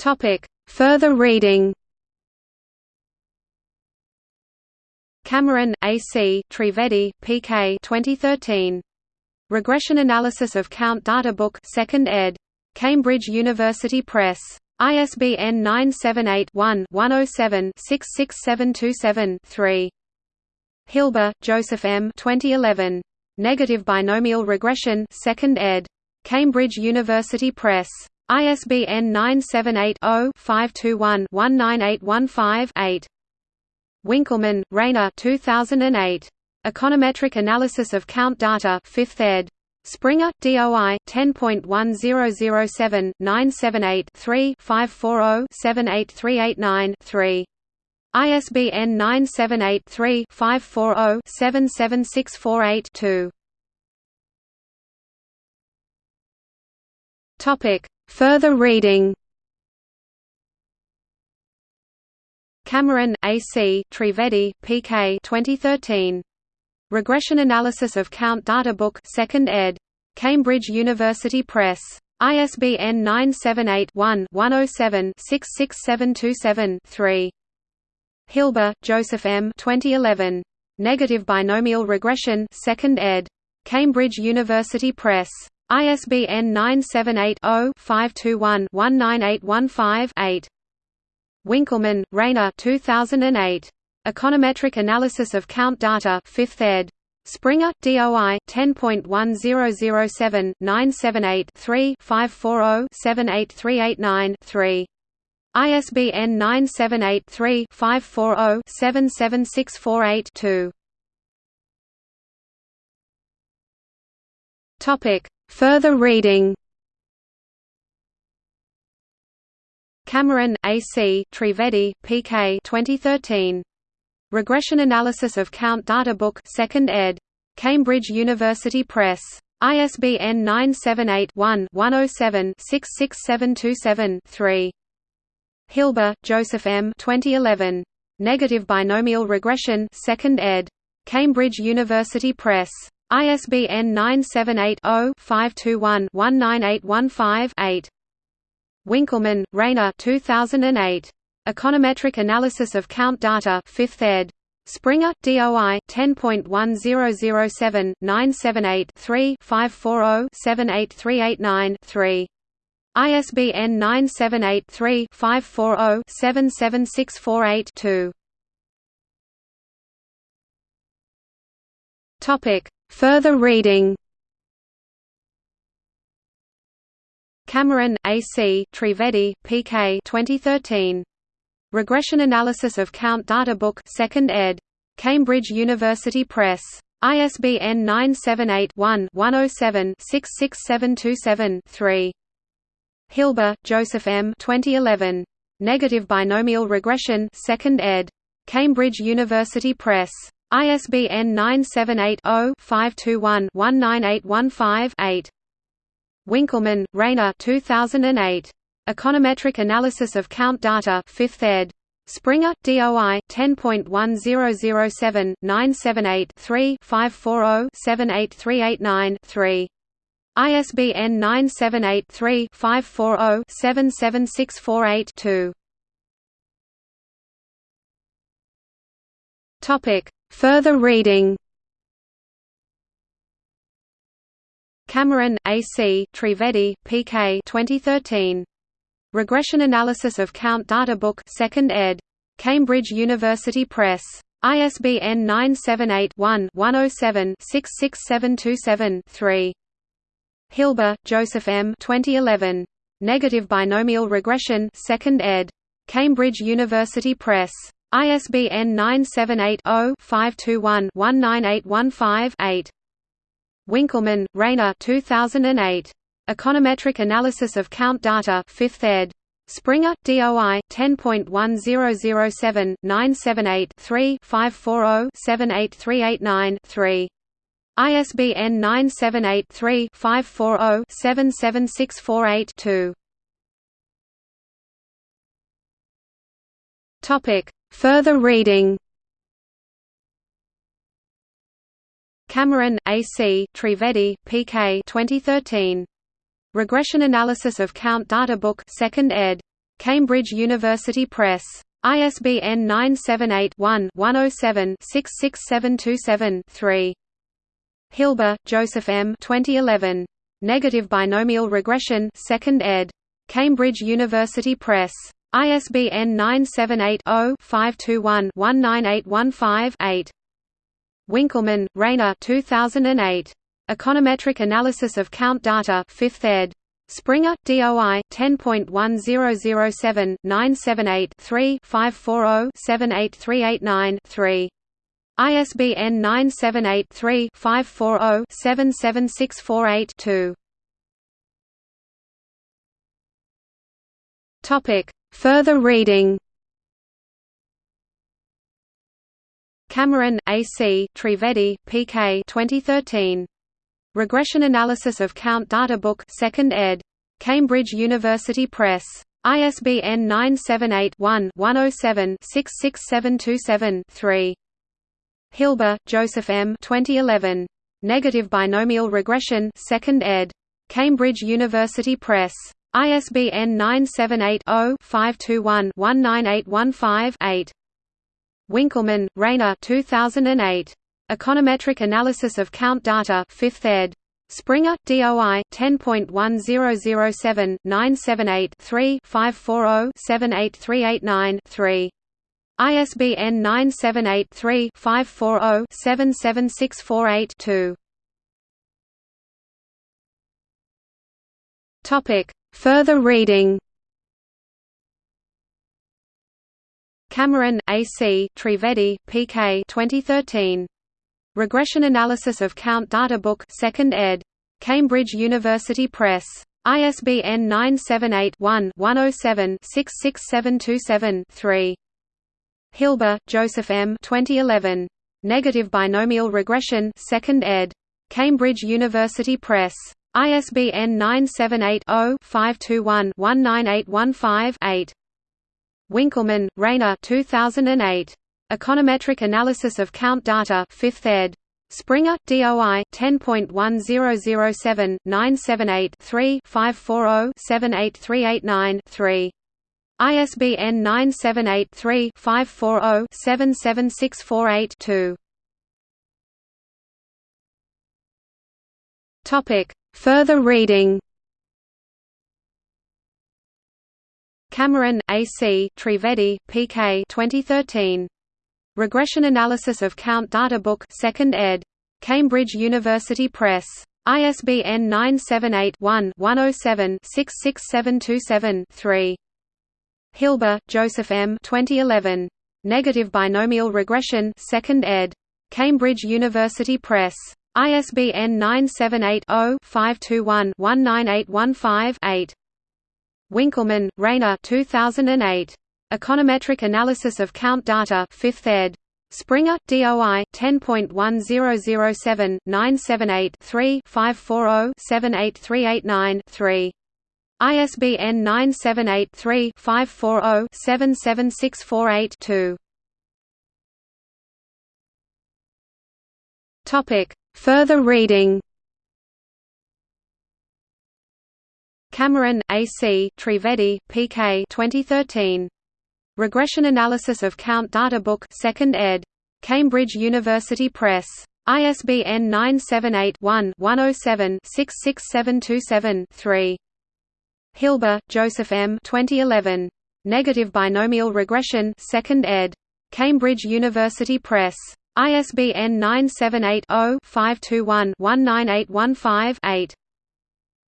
Topic: Further reading. Cameron, A.C., Trivedi, P.K. 2013. Regression Analysis of Count Data Book 2nd ed. Cambridge University Press. ISBN 978-1-107-66727-3. Hilbe, Joseph M. 2011. Negative Binomial Regression 2nd ed. Cambridge University Press. ISBN 978-0-521-19815-8. Winkelmann, Rainer 2008. Econometric Analysis of Count Data 5th ed. Springer, DOI 10.1007 978 3 540 78389 3. ISBN 978 3 540 77648 2. Topic: Further reading. Cameron, A.C., Trivedi, P.K. 2013. Regression Analysis of Count Data Book 2nd ed. Cambridge University Press. ISBN 978-1-107-66727-3. Hilbe, Joseph M. 2011. Negative Binomial Regression 2nd ed. Cambridge University Press. ISBN 978-0-521-19815-8. Winkelmann, Rainer 2008. Econometric Analysis of Count Data 5th ed. Springer, DOI 10.1007 978 3 540 78389 3. ISBN 978 3 540 77648 2. Topic: Further reading. Cameron, A.C., Trivedi, P.K. 2013. Regression Analysis of Count Data Book 2nd ed. Cambridge University Press. ISBN 978-1-107-66727-3. Hilbe, Joseph M. 2011. Negative Binomial Regression 2nd ed. Cambridge University Press. ISBN 978-0-521-19815-8. Winkelmann, Rainer 2008. Econometric Analysis of Count Data 5th ed. Springer, DOI 10.1007 978 3 540 78389 3. ISBN 978 3 540 77648 2. Topic: Further reading. Cameron, A.C., Trivedi, P.K. 2013. Regression Analysis of Count Data Book 2nd ed. Cambridge University Press. ISBN 978-1-107-66727-3. Hilbe, Joseph M. 2011. Negative Binomial Regression 2nd ed. Cambridge University Press. ISBN 978-0-521-19815-8. Winkelmann, Rainer 2008. Econometric Analysis of Count Data 5th ed. Springer, DOI 10.1007 978 3 540 78389 3. ISBN 978 3 540 77648 2. Topic: Further reading. Cameron, A.C., Trivedi, P.K. 2013. Regression Analysis of Count Data Book 2nd ed. Cambridge University Press. ISBN 978-1-107-66727-3. Hilbe, Joseph M. 2011. Negative Binomial Regression 2nd ed. Cambridge University Press. ISBN 978-0-521-19815-8. Winkelmann, Rainer 2008. Econometric Analysis of Count Data 5th ed. Springer, DOI 10.1007 978 3 540 78389 3. ISBN 978 3 540 77648 2. Topic: Further reading. Cameron, A.C., Trivedi, P.K. 2013. Regression Analysis of Count Data Book 2nd ed. Cambridge University Press. ISBN 978-1-107-66727-3. Hilbe, Joseph M. 2011. Negative Binomial Regression 2nd ed. Cambridge University Press. ISBN 978-0-521-19815-8. Winkelmann, Rainer 2008. Econometric Analysis of Count Data 5th ed. Springer, DOI 10.1007-978-3-540-78389-3. ISBN 978-3-540-77648-2. Topic: Further reading. Cameron, A.C., Trivedi, P.K. 2013. Regression Analysis of Count Data Book 2nd ed. Cambridge University Press. ISBN 978-1-107-66727-3. Hilbe, Joseph M. 2011. Negative Binomial Regression 2nd ed. Cambridge University Press. ISBN 978-0-521-19815-8. Winkelmann, Rainer 2008. Econometric Analysis of Count Data 5th ed. Springer, DOI 10.1007-978-3-540-78389-3. ISBN 978-3-540-77648-2. Topic: Further reading. Cameron, A.C., Trivedi, P.K. 2013. Regression Analysis of Count Data Book 2nd ed. Cambridge University Press. ISBN 978-1-107-66727-3. Hilbe, Joseph M. 2011. Negative Binomial Regression 2nd ed. Cambridge University Press. ISBN 978-0-521-19815-8. Winkelmann, Rainer 2008. Econometric Analysis of Count Data 5th ed. Springer, DOI 10.1007-978-3-540-78389-3. ISBN 978-3-540-77648-2. Topic: Further reading. Cameron, A.C., Trivedi, P.K. 2013. Regression Analysis of Count Data Book 2nd ed. Cambridge University Press. ISBN 978-1-107-66727-3. Hilbe, Joseph M. 2011. Negative Binomial Regression 2nd ed. Cambridge University Press. ISBN 978-0-521-19815-8. Winkelmann, Rainer 2008. Econometric Analysis of Count Data 5th ed. Springer, DOI 10.1007-978-3-540-78389-3. ISBN 978-3-540-77648-2. Topic: Further reading. Cameron, A.C., Trivedi, P.K. 2013. Regression Analysis of Count Data Book 2nd ed. Cambridge University Press. ISBN 978-1-107-66727-3. Hilbe, Joseph M. 2011. Negative Binomial Regression 2nd ed. Cambridge University Press. ISBN 978-0-521-19815-8.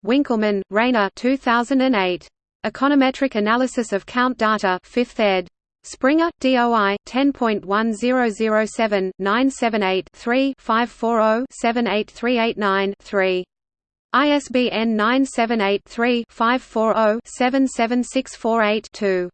Winkelmann, Rainer 2008. Econometric Analysis of Count Data 5th ed. Springer, DOI 10.1007-978-3-540-78389-3. ISBN 978-3-540-77648-2.